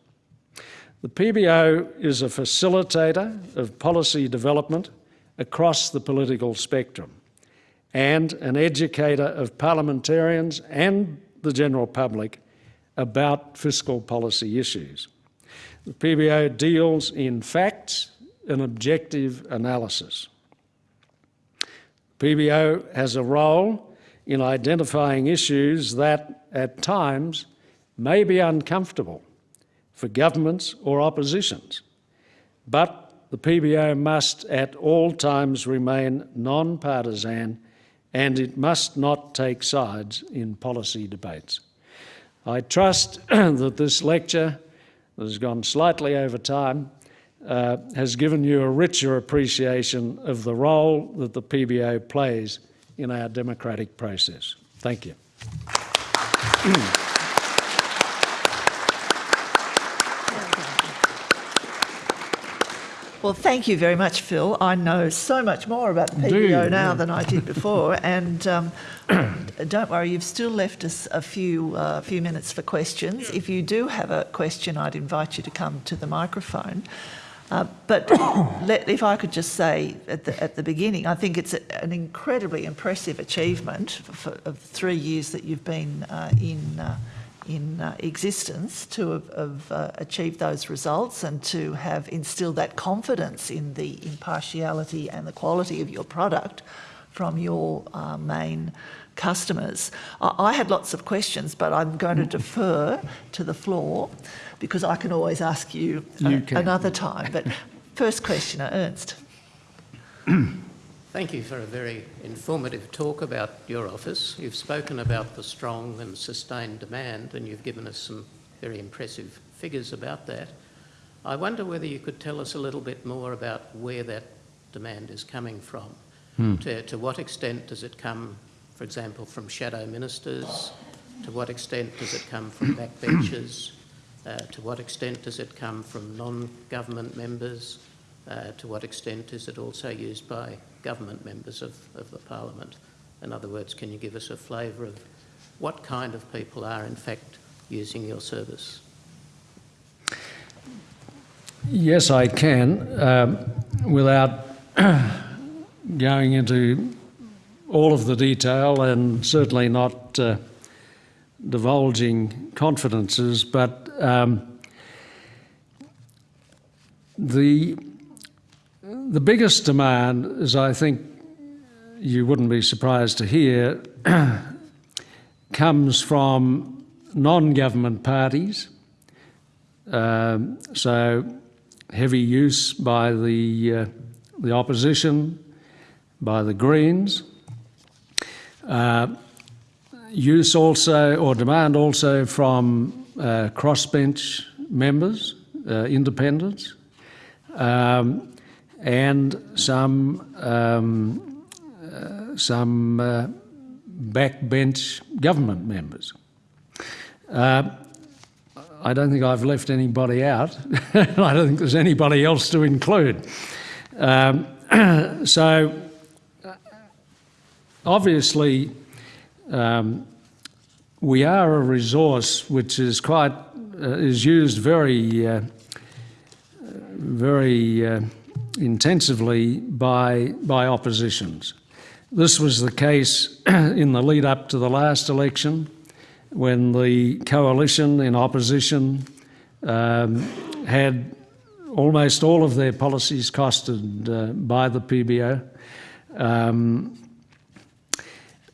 The PBO is a facilitator of policy development across the political spectrum and an educator of parliamentarians and the general public about fiscal policy issues. The PBO deals in facts and objective analysis. PBO has a role in identifying issues that, at times, may be uncomfortable for governments or oppositions. But the PBO must at all times remain non-partisan and it must not take sides in policy debates. I trust [CLEARS THROAT] that this lecture, that has gone slightly over time, uh, has given you a richer appreciation of the role that the PBO plays in our democratic process. Thank you. [CLEARS THROAT] Well, thank you very much, Phil. I know so much more about the PBO now than I did before, [LAUGHS] and um, [CLEARS THROAT] don't worry, you've still left us a few uh, few minutes for questions. If you do have a question, I'd invite you to come to the microphone. Uh, but [COUGHS] let, if I could just say at the, at the beginning, I think it's a, an incredibly impressive achievement for, of three years that you've been uh, in, uh, in uh, existence to have, have uh, achieved those results and to have instilled that confidence in the impartiality and the quality of your product from your uh, main customers. I, I had lots of questions, but I'm going to defer to the floor because I can always ask you, You a- another time. But first questioner, Ernst. [CLEARS THROAT] Thank you for a very informative talk about your office. You've spoken about the strong and sustained demand, and you've given us some very impressive figures about that. I wonder whether you could tell us a little bit more about where that demand is coming from. To, to what extent does it come, for example, from shadow ministers? To what extent does it come from [COUGHS] backbenchers? Uh, to what extent does it come from non-government members? Uh, to what extent is it also used by government members of, of the Parliament? In other words, can you give us a flavour of what kind of people are in fact using your service? Yes, I can, um, without [COUGHS] going into all of the detail and certainly not uh, divulging confidences, but um, the the biggest demand, as I think you wouldn't be surprised to hear, [CLEARS THROAT] comes from non-government parties. Um, so heavy use by the uh, the opposition, by the Greens. Uh, use also or demand also from uh, crossbench members, uh, independents, um, and some um, uh, some uh, backbench government members. Uh, I don't think I've left anybody out. [LAUGHS] I don't think there's anybody else to include. Um, [CLEARS THROAT] so, uh, obviously, um, we are a resource which is quite uh, is used very uh, very uh, intensively by by oppositions. This was the case [CLEARS THROAT] in the lead up to the last election when the coalition in opposition um, had almost all of their policies costed uh, by the PBO. Um,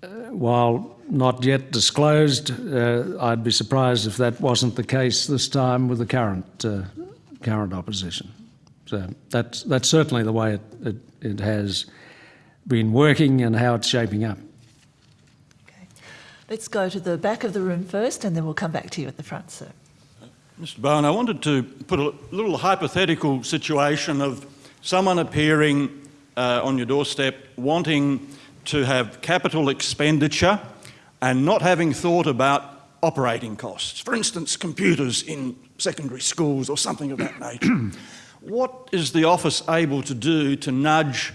uh, while not yet disclosed, uh, I'd be surprised if that wasn't the case this time with the current uh, current opposition. So that's that's certainly the way it, it, it has been working and how it's shaping up. Okay. Let's go to the back of the room first and then we'll come back to you at the front, sir. Mr Bowen, I wanted to put a little hypothetical situation of someone appearing uh, on your doorstep wanting to have capital expenditure and not having thought about operating costs. For instance, computers in secondary schools or something of that nature. What is the office able to do to nudge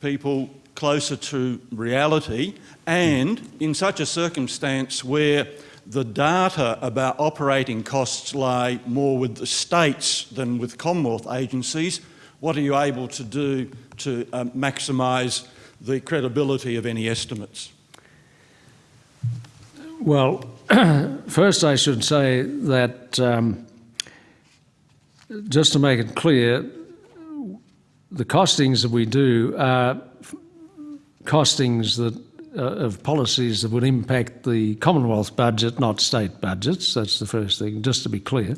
people closer to reality and in such a circumstance where the data about operating costs lie more with the states than with Commonwealth agencies, what are you able to do to um, maximise the credibility of any estimates? Well, [CLEARS THROAT] first I should say that um, just to make it clear, the costings that we do are costings that uh, of policies that would impact the Commonwealth budget, not state budgets. That's the first thing, just to be clear.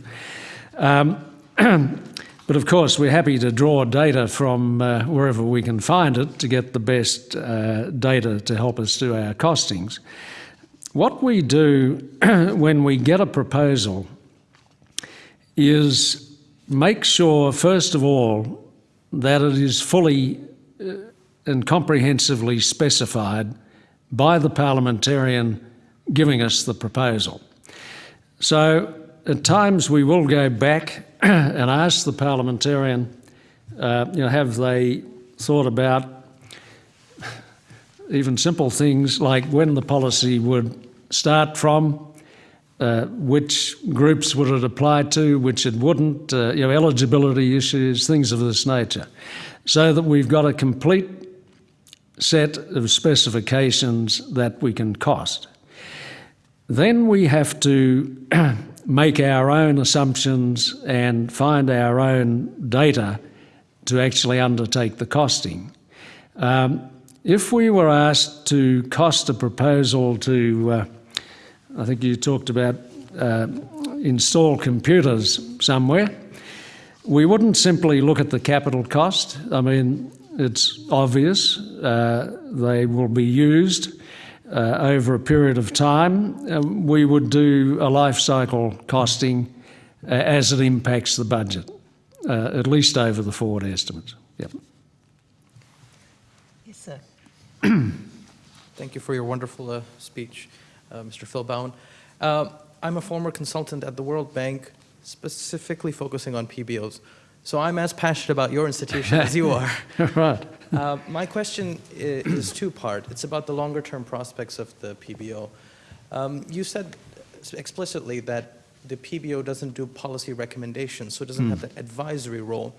Um, [CLEARS THROAT] but of course, we're happy to draw data from uh, wherever we can find it to get the best uh, data to help us do our costings. What we do [CLEARS THROAT] when we get a proposal is make sure, first of all, that it is fully uh, and comprehensively specified by the parliamentarian giving us the proposal. So at times we will go back [CLEARS THROAT] and ask the parliamentarian, uh, you know, have they thought about even simple things like when the policy would start from, uh, which groups would it apply to, which it wouldn't, uh, you know, eligibility issues, things of this nature, so that we've got a complete set of specifications that we can cost. Then we have to [CLEARS THROAT] make our own assumptions and find our own data to actually undertake the costing. Um, if we were asked to cost a proposal to, uh, I think you talked about uh, install computers somewhere, we wouldn't simply look at the capital cost. I mean, it's obvious uh, they will be used uh, over a period of time. Um, we would do a life cycle costing uh, as it impacts the budget, uh, at least over the forward estimates. Yep. Yes, sir. Thank you for your wonderful uh, speech, Mr. Phil Bowen. Uh, I'm a former consultant at the World Bank, specifically focusing on PBOs. So I'm as passionate about your institution as you are. [LAUGHS] right. Uh, my question i- is two-part. It's about the longer-term prospects of the PBO. Um, you said explicitly that the PBO doesn't do policy recommendations, so it doesn't have that advisory role.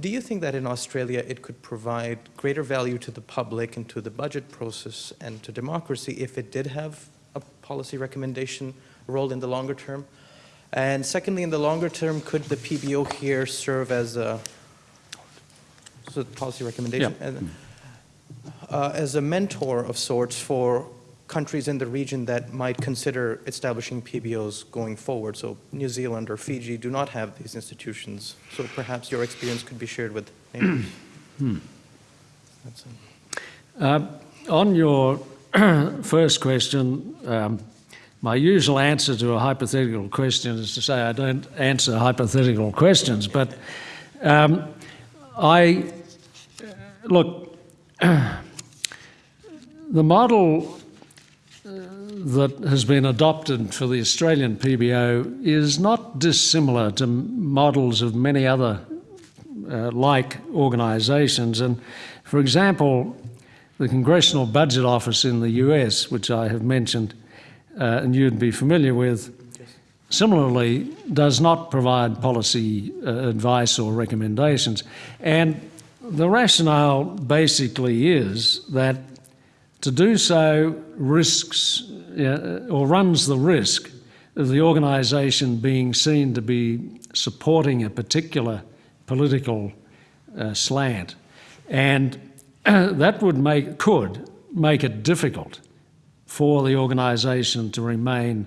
Do you think that in Australia it could provide greater value to the public and to the budget process and to democracy if it did have policy recommendation role in the longer term? And secondly, in the longer term, could the PBO here serve as a so policy recommendation, and, uh, as a mentor of sorts for countries in the region that might consider establishing PBOs going forward. So New Zealand or Fiji do not have these institutions, so perhaps your experience could be shared with neighbors. That's it. Uh, on your [CLEARS THROAT] first question, um, my usual answer to a hypothetical question is to say I don't answer hypothetical questions, but um, I look [CLEARS THROAT] the model uh, that has been adopted for the Australian PBO is not dissimilar to models of many other uh, like organisations. And for example, the Congressional Budget Office in the US, which I have mentioned uh, and you'd be familiar with, similarly does not provide policy uh, advice or recommendations. And the rationale basically is that to do so risks uh, or runs the risk of the organisation being seen to be supporting a particular political uh, slant. And [COUGHS] that would make, could make it difficult for the organisation to remain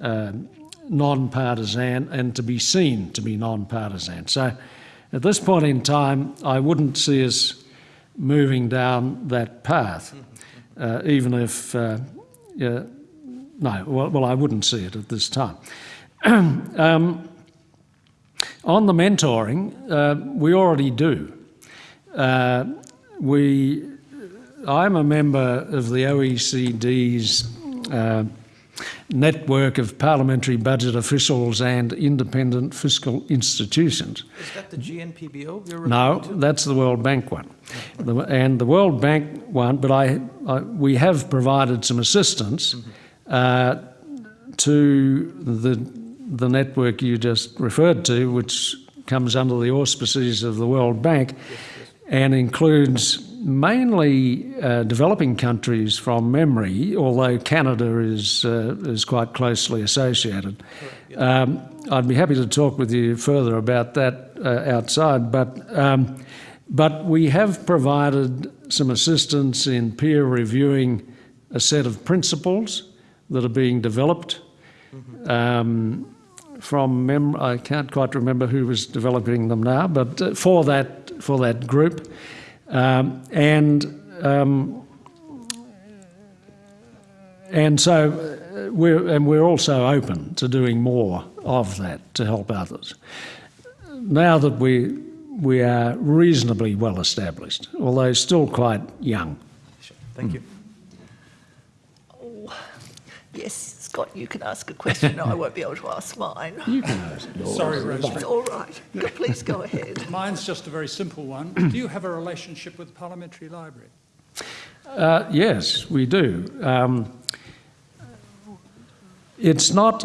uh, non-partisan and to be seen to be non-partisan. So at this point in time, I wouldn't see us moving down that path, uh, even if, uh, yeah, no, well, well, I wouldn't see it at this time. [COUGHS] um, on the mentoring, uh, we already do. We, I'm a member of the OECD's uh, network of parliamentary budget officials and independent fiscal institutions. Is that the GNPBO you're No, to? that's the World Bank one. The- And the World Bank one, but I, I, we have provided some assistance uh, to the, the network you just referred to, which comes under the auspices of the World Bank and includes mainly uh, developing countries from memory, although Canada is, uh, is quite closely associated. Um, I'd be happy to talk with you further about that uh, outside, but, um, but we have provided some assistance in peer reviewing a set of principles that are being developed. Um, from mem- I can't quite remember who was developing them now, but uh, for that for that group, um, and um, and so uh, we're and we're also open to doing more of that to help others. Now that we we are reasonably well established, although still quite young. Sure. Thank you. Yes, Scott, you can ask a question. I won't be able to ask mine. You can ask yours. sorry, Rosemary. It's all right. Go- Please go ahead. Mine's just a very simple one. Do you have a relationship with the Parliamentary Library? Uh, yes, we do. Um, it's not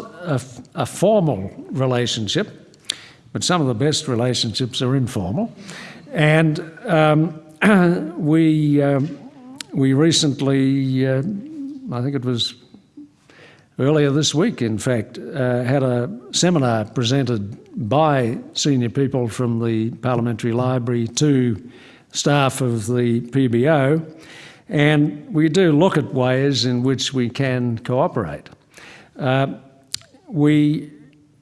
a formal relationship, but some of the best relationships are informal. And um, [CLEARS THROAT] we, um, we recently, uh, I think it was earlier this week, in fact, uh, had a seminar presented by senior people from the Parliamentary Library to staff of the PBO. And we do look at ways in which we can cooperate. Uh, we,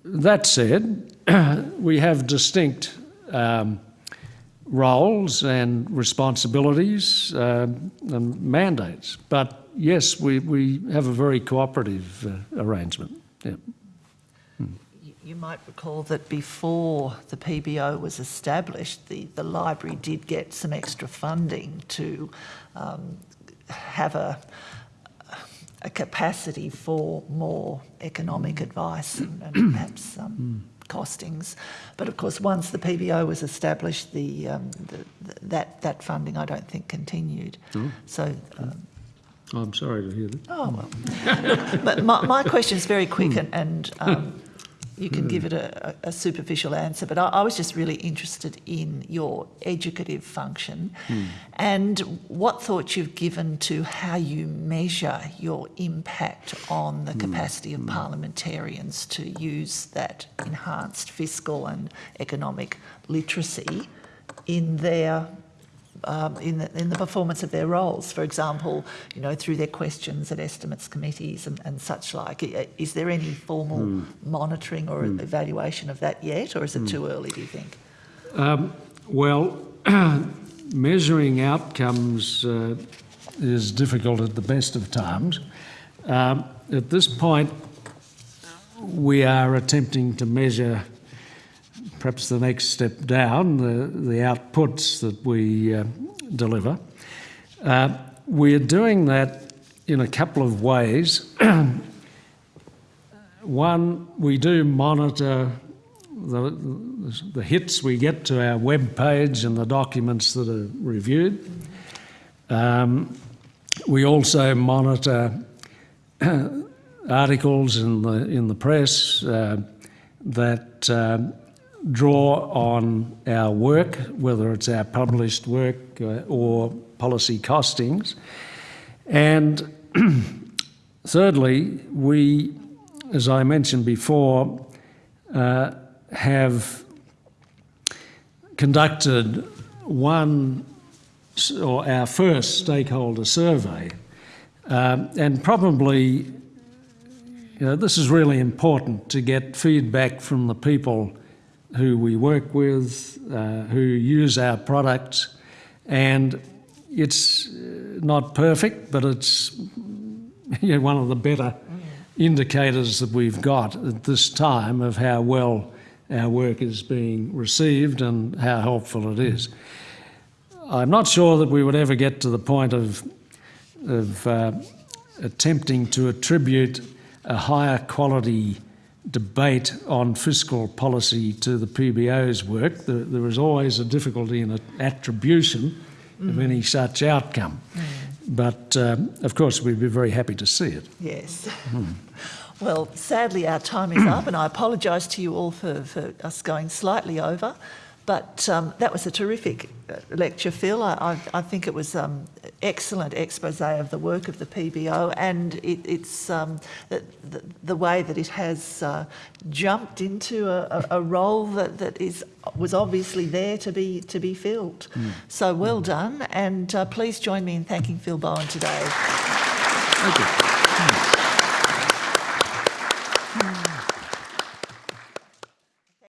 that said, [CLEARS THROAT] we have distinct um, roles and responsibilities uh, and mandates. But yes, we, we have a very cooperative uh, arrangement. Yeah. You- You might recall that before the PBO was established, the, the library did get some extra funding to um, have a, a capacity for more economic advice and, and [CLEARS THROAT] perhaps um, costings. But of course, once the PBO was established, the, um, the, that, that funding I don't think continued. So um, Oh, I'm sorry to hear that. Oh, well. [LAUGHS] But my, my question is very quick and, and um, you can give it a, a superficial answer, but I, I was just really interested in your educative function hmm. and what thoughts you've given to how you measure your impact on the hmm. capacity of hmm. parliamentarians to use that enhanced fiscal and economic literacy in their um, in, the, in the performance of their roles. For example, you know, through their questions at estimates committees and, and such like. Is there any formal monitoring or evaluation of that yet, or is it too early, do you think? Um, well, [CLEARS THROAT] measuring outcomes uh, is difficult at the best of times. Um, at this point, we are attempting to measure perhaps the next step down, the, the outputs that we uh, deliver. Uh, we're doing that in a couple of ways. [CLEARS THROAT] One, we do monitor the, the hits we get to our web page and the documents that are reviewed. Um, we also monitor [CLEARS THROAT] articles in the in the press uh, that um draw on our work, whether it's our published work uh, or policy costings, and [CLEARS THROAT] thirdly, we, as I mentioned before, uh, have conducted one or our first stakeholder survey, um, and probably you know, this is really important to get feedback from the people who we work with, uh, who use our products, and it's uh, not perfect, but it's [LAUGHS] you know, one of the better indicators that we've got at this time of how well our work is being received and how helpful it is. I'm not sure that we would ever get to the point of, of uh, attempting to attribute a higher quality debate on fiscal policy to the PBO's work. There, there is always a difficulty in a- attribution of any such outcome. But um, of course, we'd be very happy to see it. Yes. [LAUGHS] Well, sadly, our time is up, and I apologise to you all for, for us going slightly over. But um, that was a terrific uh, lecture, Phil. I, I, I think it was um, excellent expose of the work of the PBO and it, it's um, the, the, way that it has uh, jumped into a, a, role that, that is was obviously there to be to be filled. So well done, and uh, please join me in thanking Phil Bowen today. Thank you.